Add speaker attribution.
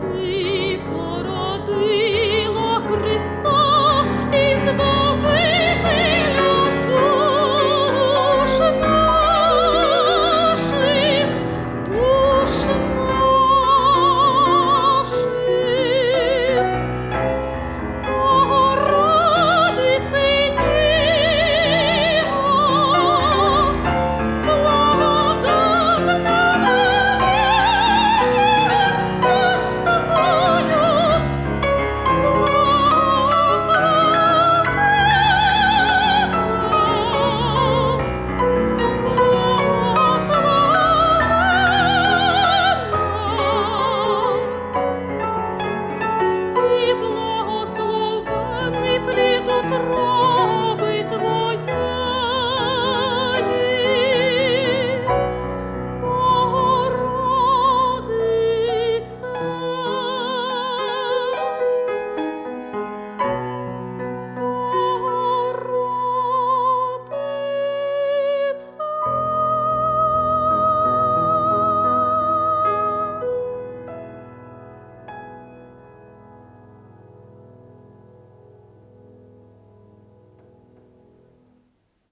Speaker 1: be